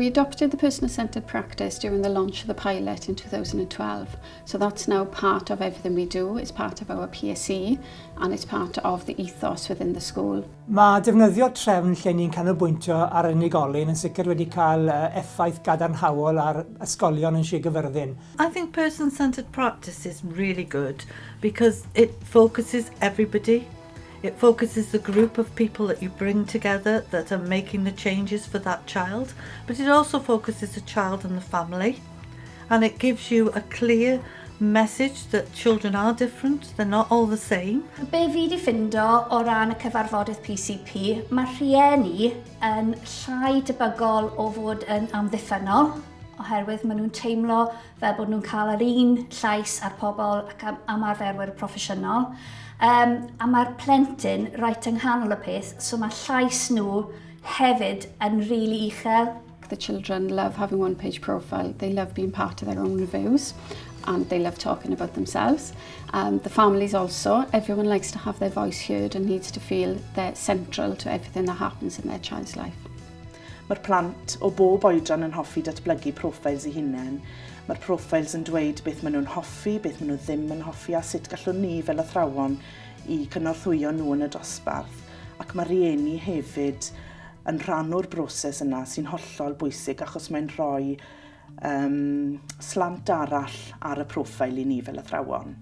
We adopted the person-centred practice during the launch of the pilot in 2012. So that's now part of everything we do. It's part of our PSE and it's part of the ethos within the school. Mae defnyddio trefn lle ni'n canolbwyntio ar unigolyn yn sicr wedi cael effaith gadarnhaol ar ysgolion yn Sir Gyfyrddin. I think person-centred practice is really good because it focuses everybody It focuses the group of people that you bring together that are making the changes for that child, but it also focuses the child and the family. And it gives you a clear message that children are different, they're not all the same. Be fi di ffindo o ran y cyfarfodydd PCP, mae rhieni yn llai debygol o fod yn amddiffynol oherwydd maen nhw'n teimlo fel bod nhw'n cael yr un llais ar pobl ac am, arferwyr proffesiynol. Um, a mae'r plentyn reit yng nghanol y peth, so mae llais nhw hefyd yn rili really uchel. The children love having one page profile. They love being part of their own reviews and they love talking about themselves. Um, the families also, everyone likes to have their voice heard and needs to feel they're central to everything that happens in their child's life. Mae'r plant o bob oedran yn hoffi datblygu profiles i hunain. Mae'r profiles yn dweud beth maen nhw'n hoffi, beth maen nhw ddim yn hoffi a sut gallwn ni fel athrawon i cynorthwyo nhw yn y dosbarth. Ac mae rieni hefyd yn rhan o'r broses yna sy'n hollol bwysig achos mae'n rhoi um, slant arall ar y profil i ni fel athrawon.